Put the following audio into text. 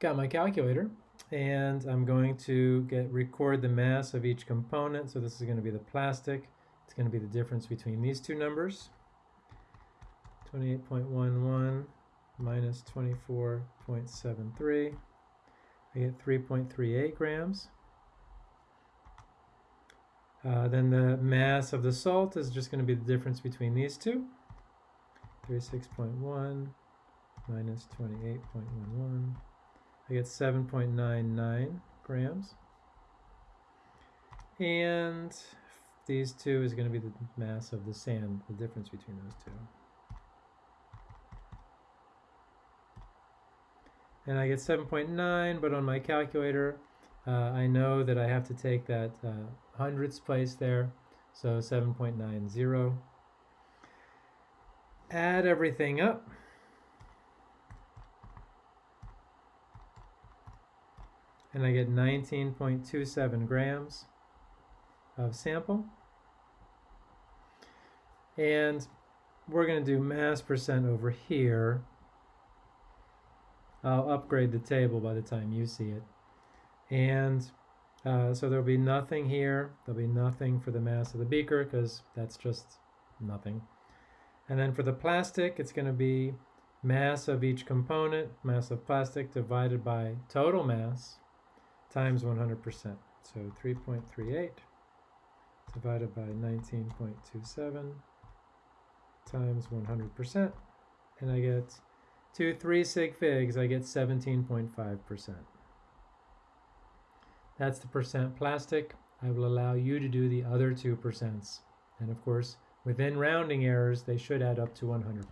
got my calculator and I'm going to get record the mass of each component. So this is going to be the plastic. It's going to be the difference between these two numbers. 28.11 minus 24.73. I get 3.38 grams. Uh, then the mass of the salt is just going to be the difference between these two. 36.1 minus 28.11. I get 7.99 grams. And these two is going to be the mass of the sand, the difference between those two. And I get 7.9, but on my calculator, uh, I know that I have to take that uh, hundredths place there, so 7.90. Add everything up. And I get 19.27 grams of sample. And we're going to do mass percent over here. I'll upgrade the table by the time you see it. And uh, so there'll be nothing here. There'll be nothing for the mass of the beaker because that's just nothing. And then for the plastic, it's going to be mass of each component, mass of plastic divided by total mass times 100%. So 3.38 divided by 19.27 times 100%. And I get 2 3 sig figs, I get 17.5%. That's the percent plastic. I will allow you to do the other two percents. And of course, within rounding errors, they should add up to 100%.